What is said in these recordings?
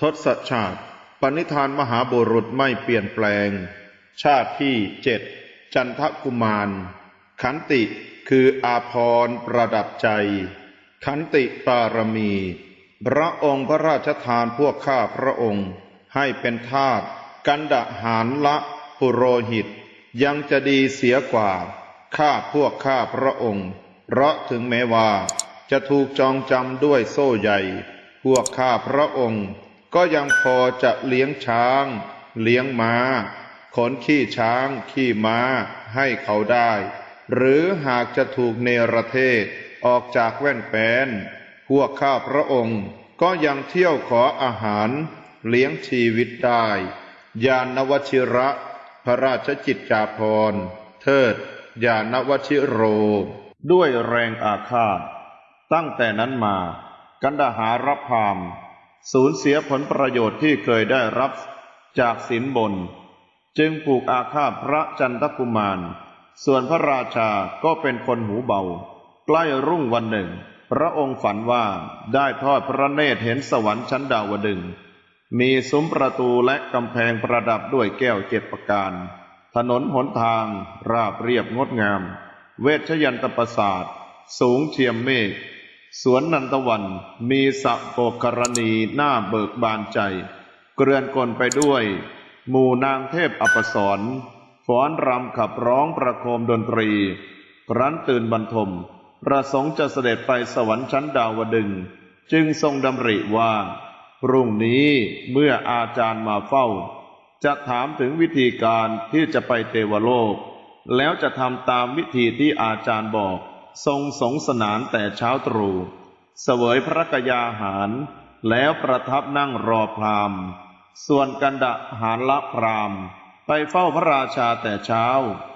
ทศชาติปณิธานมหาบุรุษไม่เปลี่ยนแปลง ชาติที่เจ็ดจันทกุมาร ขันติคืออาพรประดับใจ ขันติปารมี พระองค์พระราชทานพวกข้าพระองค์ ให้เป็นทาสกันดะหารละปุโรหิต ยังจะดีเสียกว่า ข้าพวกข้าพระองค์ เพราะถึงแม้ว่า จะถูกจองจำด้วยโซ่ใหญ่ พวกข้าพระองค์ ก็ยังพอจะเลี้ยงช้าง เลี้ยงม้า ขนขี้ช้าง ขี้ม้าให้เขาได้ หรือหากจะถูกเนรเทศออกจากแว่นแปนพวกข้าพระองค์ก็ยังเที่ยวขออาหาร เลี้ยงชีวิตได้ยานวชิระ พระราชจิตจาภรเทิดยานวชิโร ด้วยแรงอาฆาต ตั้งแต่นั้นมา กันดาหารพาม สูญเสียผลประโยชน์ที่เคยได้รับจากสินบน จึงผูกอาฆาตพระจันทกุมาร ส่วนพระราชาก็เป็นคนหูเบา ใกล้รุ่งวันหนึ่ง พระองค์ฝันว่าได้ทอดพระเนตรเห็นสวรรค์ชั้นดาวดึง มีซุ้มประตูและกำแพงประดับด้วยแก้วเจ็ดประการ ถนนหนทาง ราบเรียบงดงาม เวชยันตประสาท สูงเทียมเมฆ สวนนันทวันมีสะโปกรณีหน้าเบิกบานใจ เกลื่อนกลไปด้วย หมู่นางเทพอปสรฟ้อนรำขับร้องประโคมดนตรี ครั้นตื่นบรรทม ประสงค์จะเสด็จไปสวรรค์ชั้นดาวดึง จึงทรงดำริว่า พรุ่งนี้เมื่ออาจารย์มาเฝ้า จะถามถึงวิธีการที่จะไปเทวโลก แล้วจะทำตามวิธีที่อาจารย์บอก ทรงสงสนานแต่เช้าตรู่เสวยพระกยาหาร แล้วประทับนั่งรอพราหมณ์ส่วนกันดะหารละพราหมณ์ไปเฝ้าพระราชาแต่เช้า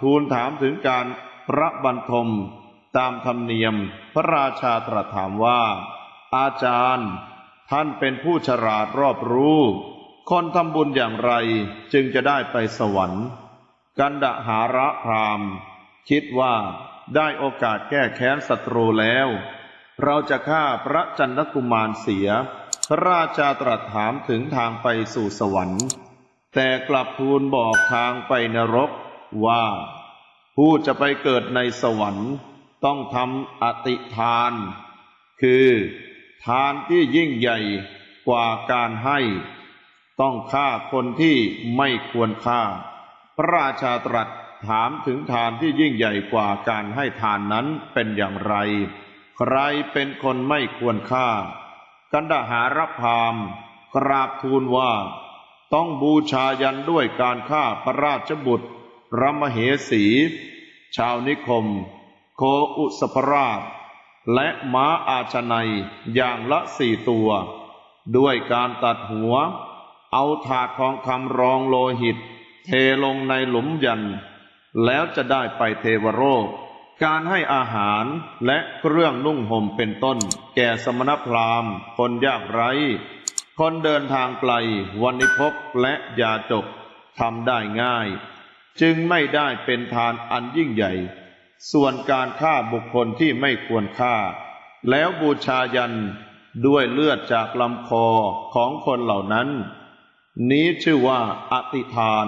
ทูลถามถึงการพระบรรทม ตามธรรมเนียม พระราชาตรัสถามว่า อาจารย์ ท่านเป็นผู้ฉลาดรอบรู้ คนทำบุญอย่างไรจึงจะได้ไปสวรรค์ กันดหาระพรามณ์คิดว่า ได้โอกาสแก้แค้นศัตรูแล้ว เราจะฆ่าพระจันทกุมารเสีย พระราชาตรัสถามถึงทางไปสู่สวรรค์ แต่กลับทูลบอกทางไปนรกว่า ผู้จะไปเกิดในสวรรค์ ต้องทำอติทาน คือทานที่ยิ่งใหญ่กว่าการให้ ต้องฆ่าคนที่ไม่ควรฆ่า พระราชาตรัส ถามถึงทานที่ยิ่งใหญ่กว่าการให้ทานนั้นเป็นอย่างไร ใครเป็นคนไม่ควรฆ่า กันดหารพามกราบทูลว่า ต้องบูชายันด้วยการฆ่าพระราชบุตรพระมเหสี ชาวนิคม โคอุสภราช และม้าอาชนัยอย่างละสี่ตัว ด้วยการตัดหัว เอาถาดทองคำรองโลหิต เทลงในหลุมยัน แล้วจะได้ไปเทวโลกการให้อาหารและเครื่องนุ่งห่มเป็นต้น แก่สมณพราหมณ์ คนยากไร้ คนเดินทางไกลวันนิพกและยาจกทำได้ง่าย จึงไม่ได้เป็นทานอันยิ่งใหญ่ ส่วนการฆ่าบุคคลที่ไม่ควรฆ่า แล้วบูชายันด้วยเลือดจากลำคอของคนเหล่านั้น นี้ชื่อว่าอติทาน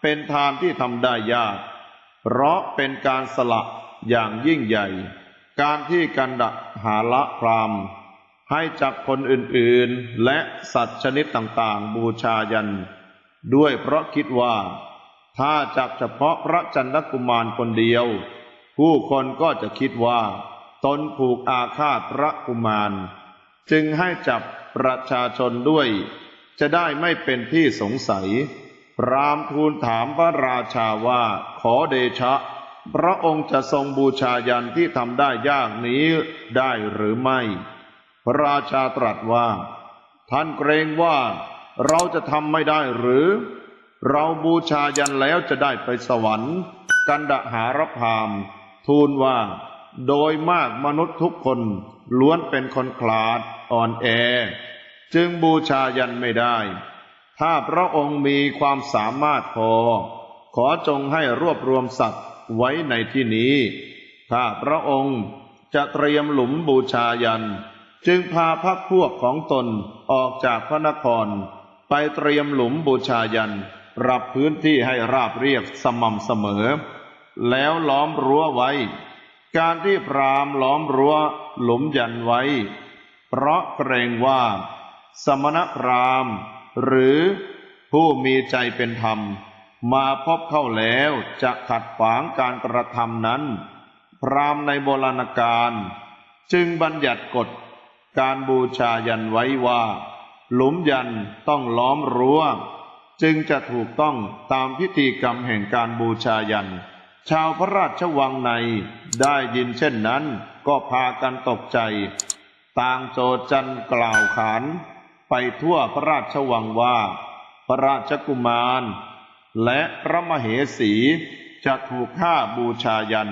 เป็นทานที่ทำได้ยาก เพราะเป็นการสละอย่างยิ่งใหญ่ การที่กันดะหาละพรามให้จับคนอื่นๆ และสัตว์ชนิดต่างๆ บูชายัน ด้วยเพราะคิดว่า ถ้าจับเฉพาะพระจันทกุมารคนเดียว ผู้คนก็จะคิดว่า ตนผูกอาฆาตพระกุมาร จึงให้จับประชาชนด้วย จะได้ไม่เป็นที่สงสัย รามทูลถามพระราชาว่าขอเดชะ พระองค์จะทรงบูชายันที่ทำได้ยากนี้ได้หรือไม่ พระราชาตรัสว่า ท่านเกรงว่าเราจะทำไม่ได้หรือ เราบูชายันแล้วจะได้ไปสวรรค์ กันดหารพามทูลว่า โดยมากมนุษย์ทุกคนล้วนเป็นคนขลาดอ่อนแอ จึงบูชายันไม่ได้ ถ้าพระองค์มีความสามารถพอ ขอจงให้รวบรวมสัตว์ไว้ในที่นี้ ถ้าพระองค์จะเตรียมหลุมบูชายัน จึงพาพักพวกของตนออกจากพระนคร ไปเตรียมหลุมบูชายันปรับพื้นที่ให้ราบเรียบสม่ำเสมอ แล้วล้อมรั้วไว้ การที่พรามล้อมรั้วหลุมยันไว้ เพราะเกรงว่า สมณพราหมณ์ หรือผู้มีใจเป็นธรรม มาพบเข้าแล้วจะขัดขวางการกระทำนั้น พรามในโบราณกาลจึงบัญญัติกฎการบูชายันไว้ว่า หลุมยันต้องล้อมรั้ว จึงจะถูกต้องตามพิธีกรรมแห่งการบูชายัน ชาวพระราชวังในได้ยินเช่นนั้นก็พากันตกใจ ต่างโจจันกล่าวขาน ไปทั่วพระราชวังว่า พระราชกุมาร และพระมเหสีจะถูกฆ่าบูชายัน